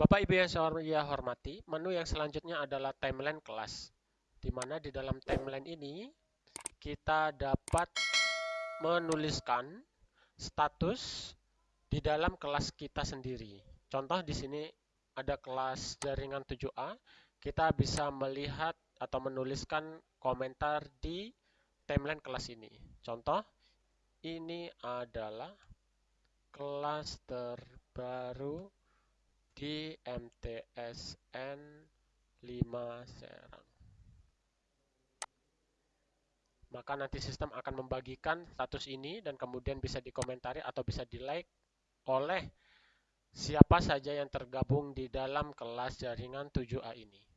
Bapak Ibu yang saya hormati, menu yang selanjutnya adalah timeline kelas. Di mana di dalam timeline ini kita dapat menuliskan status di dalam kelas kita sendiri. Contoh di sini ada kelas jaringan 7A, kita bisa melihat atau menuliskan komentar di timeline kelas ini. Contoh, ini adalah kelas terbaru di MTSN 5 Serang. Maka nanti sistem akan membagikan status ini dan kemudian bisa dikomentari atau bisa di-like oleh siapa saja yang tergabung di dalam kelas jaringan 7A ini.